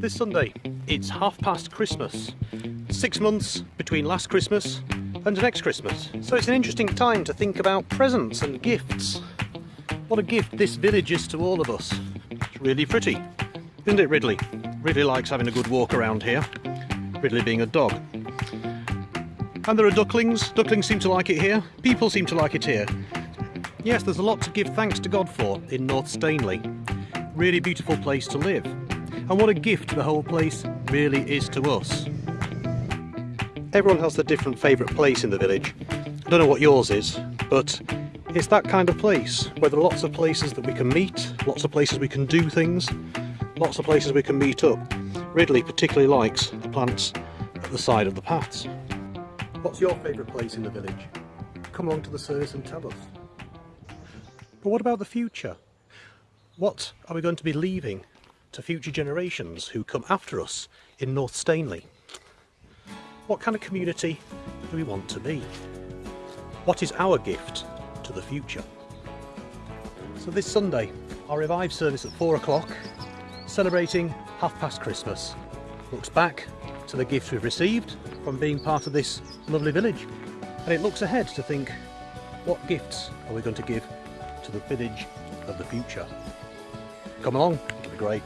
This Sunday, it's half past Christmas. Six months between last Christmas and next Christmas. So it's an interesting time to think about presents and gifts. What a gift this village is to all of us. It's really pretty, isn't it Ridley? Ridley likes having a good walk around here. Ridley being a dog. And there are ducklings. Ducklings seem to like it here. People seem to like it here. Yes, there's a lot to give thanks to God for in North Stainley. Really beautiful place to live. And what a gift the whole place really is to us. Everyone has their different favourite place in the village. I don't know what yours is, but it's that kind of place where there are lots of places that we can meet, lots of places we can do things, lots of places we can meet up. Ridley particularly likes the plants at the side of the paths. What's your favourite place in the village? Come along to the service and tell us. But what about the future? What are we going to be leaving to future generations who come after us in North Stainley? What kind of community do we want to be? What is our gift to the future? So this Sunday, our Revive service at 4 o'clock, celebrating half past Christmas, looks back to the gifts we've received from being part of this lovely village. And it looks ahead to think, what gifts are we going to give to the village of the future? Come along, it'll be great.